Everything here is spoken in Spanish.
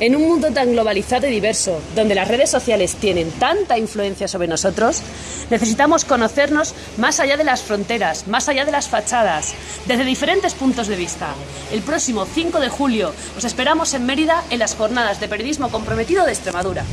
En un mundo tan globalizado y diverso, donde las redes sociales tienen tanta influencia sobre nosotros, necesitamos conocernos más allá de las fronteras, más allá de las fachadas, desde diferentes puntos de vista. El próximo 5 de julio os esperamos en Mérida en las jornadas de periodismo comprometido de Extremadura.